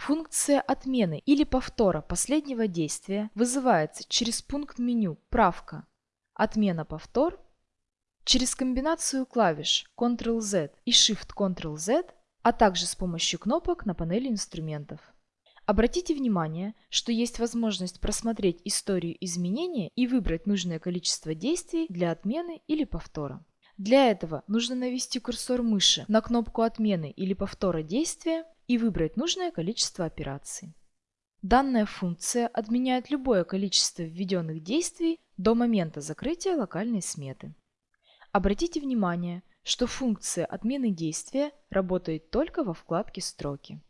Функция отмены или повтора последнего действия вызывается через пункт меню «Правка», «Отмена повтор» через комбинацию клавиш Ctrl-Z и Shift-Ctrl-Z, а также с помощью кнопок на панели инструментов. Обратите внимание, что есть возможность просмотреть историю изменения и выбрать нужное количество действий для отмены или повтора. Для этого нужно навести курсор мыши на кнопку отмены или повтора действия и выбрать нужное количество операций. Данная функция отменяет любое количество введенных действий до момента закрытия локальной сметы. Обратите внимание, что функция отмены действия работает только во вкладке «Строки».